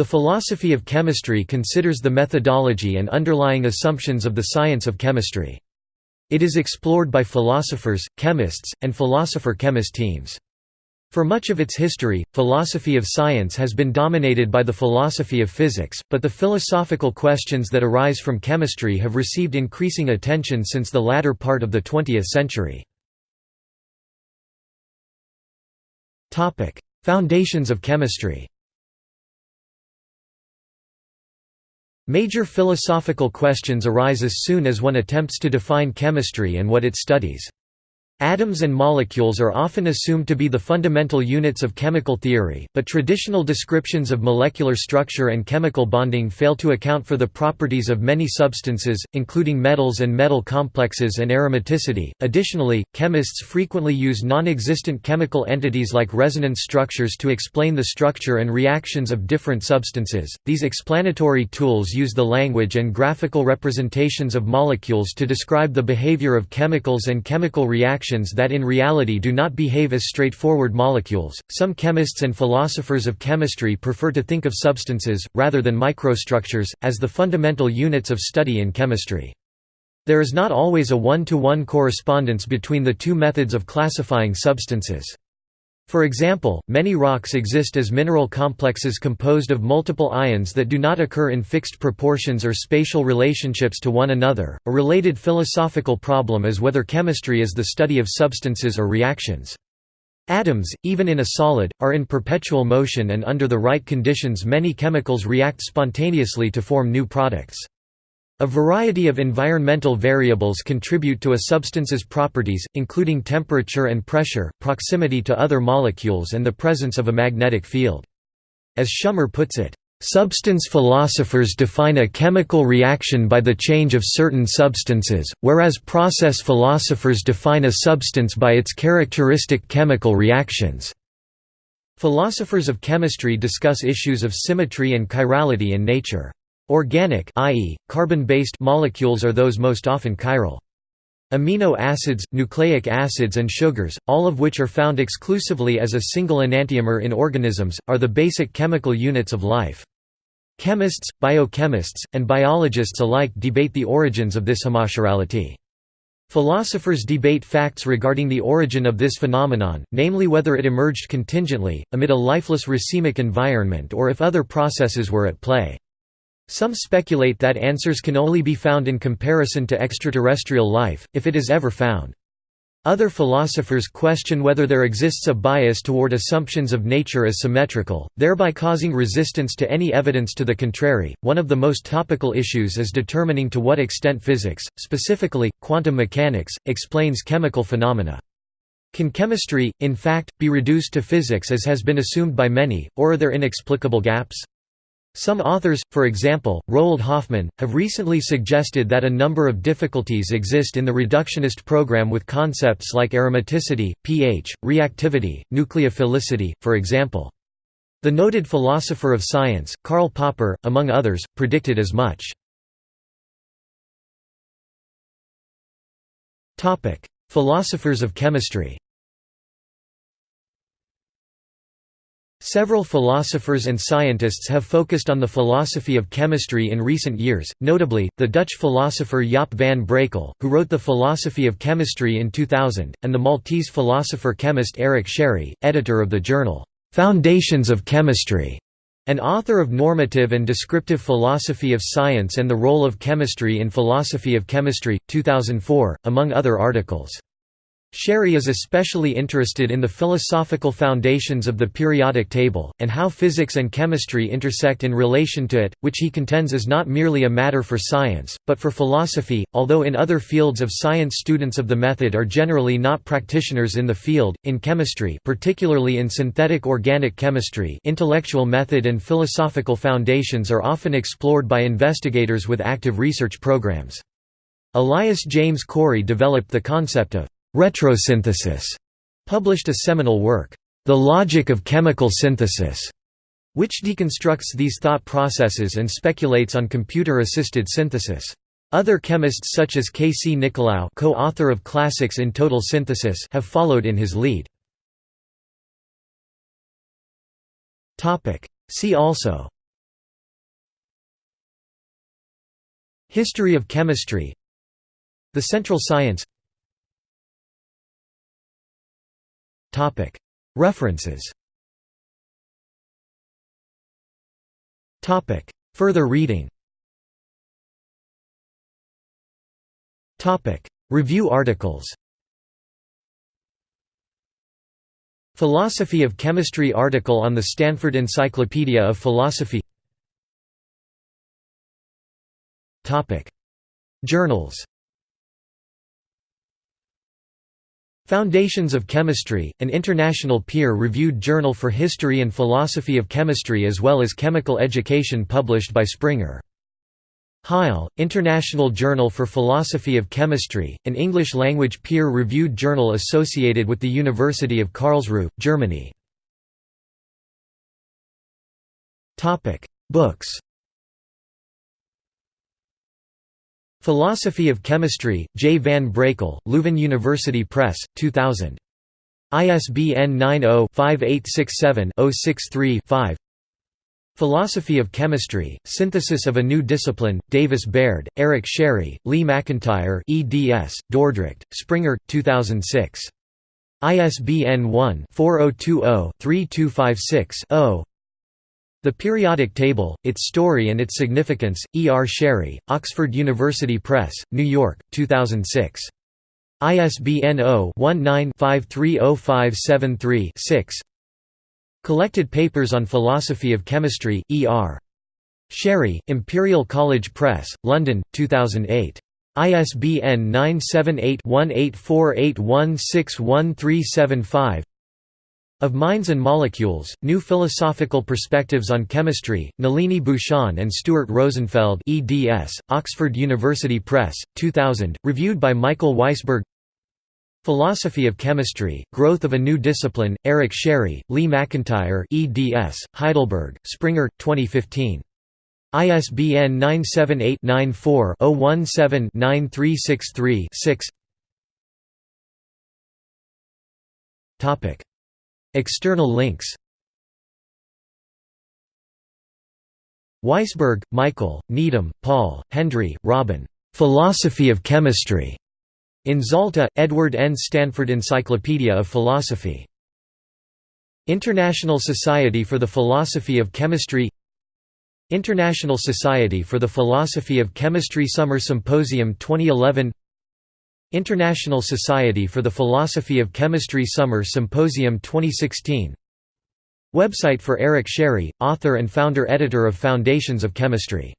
The philosophy of chemistry considers the methodology and underlying assumptions of the science of chemistry. It is explored by philosophers, chemists, and philosopher-chemist teams. For much of its history, philosophy of science has been dominated by the philosophy of physics, but the philosophical questions that arise from chemistry have received increasing attention since the latter part of the 20th century. Foundations of chemistry Major philosophical questions arise as soon as one attempts to define chemistry and what it studies. Atoms and molecules are often assumed to be the fundamental units of chemical theory, but traditional descriptions of molecular structure and chemical bonding fail to account for the properties of many substances, including metals and metal complexes and aromaticity. Additionally, chemists frequently use non existent chemical entities like resonance structures to explain the structure and reactions of different substances. These explanatory tools use the language and graphical representations of molecules to describe the behavior of chemicals and chemical reactions that in reality do not behave as straightforward molecules. Some chemists and philosophers of chemistry prefer to think of substances, rather than microstructures, as the fundamental units of study in chemistry. There is not always a one-to-one -one correspondence between the two methods of classifying substances. For example, many rocks exist as mineral complexes composed of multiple ions that do not occur in fixed proportions or spatial relationships to one another. A related philosophical problem is whether chemistry is the study of substances or reactions. Atoms, even in a solid, are in perpetual motion and under the right conditions many chemicals react spontaneously to form new products. A variety of environmental variables contribute to a substance's properties, including temperature and pressure, proximity to other molecules and the presence of a magnetic field. As Schummer puts it, "...substance philosophers define a chemical reaction by the change of certain substances, whereas process philosophers define a substance by its characteristic chemical reactions." Philosophers of chemistry discuss issues of symmetry and chirality in nature. Organic i.e., carbon-based molecules are those most often chiral. Amino acids, nucleic acids and sugars, all of which are found exclusively as a single enantiomer in organisms, are the basic chemical units of life. Chemists, biochemists, and biologists alike debate the origins of this homochirality. Philosophers debate facts regarding the origin of this phenomenon, namely whether it emerged contingently, amid a lifeless racemic environment or if other processes were at play. Some speculate that answers can only be found in comparison to extraterrestrial life, if it is ever found. Other philosophers question whether there exists a bias toward assumptions of nature as symmetrical, thereby causing resistance to any evidence to the contrary. One of the most topical issues is determining to what extent physics, specifically quantum mechanics, explains chemical phenomena. Can chemistry, in fact, be reduced to physics as has been assumed by many, or are there inexplicable gaps? Some authors, for example, Roald Hoffmann, have recently suggested that a number of difficulties exist in the reductionist program with concepts like aromaticity, pH, reactivity, nucleophilicity, for example. The noted philosopher of science, Karl Popper, among others, predicted as much. Philosophers of chemistry Several philosophers and scientists have focused on the philosophy of chemistry in recent years, notably, the Dutch philosopher Jaap van Brakel, who wrote The Philosophy of Chemistry in 2000, and the Maltese philosopher-chemist Eric Scerri, editor of the journal, "'Foundations of Chemistry' and author of Normative and Descriptive Philosophy of Science and the Role of Chemistry in Philosophy of Chemistry, 2004, among other articles. Scerri is especially interested in the philosophical foundations of the periodic table, and how physics and chemistry intersect in relation to it, which he contends is not merely a matter for science, but for philosophy, although in other fields of science students of the method are generally not practitioners in the field. In chemistry particularly in synthetic organic chemistry intellectual method and philosophical foundations are often explored by investigators with active research programs. Elias James Corey developed the concept of Retrosynthesis published a seminal work, The Logic of Chemical Synthesis, which deconstructs these thought processes and speculates on computer-assisted synthesis. Other chemists such as K. C. Nicolaou co-author of Classics in Total Synthesis have followed in his lead. See also History of chemistry The central science References. Further reading. Review articles. Philosophy of Chemistry article on the Stanford Encyclopedia of Philosophy. Journals Foundations of Chemistry, an international peer-reviewed journal for history and philosophy of chemistry as well as chemical education published by Springer. Hyle, International Journal for Philosophy of Chemistry, an English-language peer-reviewed journal associated with the University of Karlsruhe, Germany. Books Philosophy of Chemistry, J. van Brakel, Leuven University Press, 2000. ISBN 90-5867-063-5 Philosophy of Chemistry, Synthesis of a New Discipline, Davis Baird, Eric Scerri, Lee McIntyre eds, Dordrecht, Springer, 2006. ISBN 1-4020-3256-0 The Periodic Table, Its Story and Its Significance, E. R. Scerri, Oxford University Press, New York, 2006. ISBN 0-19-530573-6 Collected Papers on Philosophy of Chemistry, E. R. Scerri, Imperial College Press, London, 2008. ISBN 978-1848161375 Of Minds and Molecules, New Philosophical Perspectives on Chemistry, Nalini Bhushan and Stuart Rosenfeld eds, Oxford University Press, 2000, reviewed by Michael Weisberg. Philosophy of Chemistry, Growth of a New Discipline, Eric Scerri, Lee McIntyre eds, Heidelberg, Springer, 2015. ISBN 978-94-017-9363-6 External links Weisberg, Michael, Needham, Paul, Hendry, Robin. "'Philosophy of Chemistry' In Zalta, Edward N. Stanford Encyclopedia of Philosophy. International Society for the Philosophy of Chemistry International Society for the Philosophy of Chemistry Summer Symposium 2011 International Society for the Philosophy of Chemistry Summer Symposium 2016 Website for Eric Scerri, author and founder-editor of Foundations of Chemistry